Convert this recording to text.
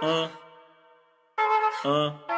嗯嗯。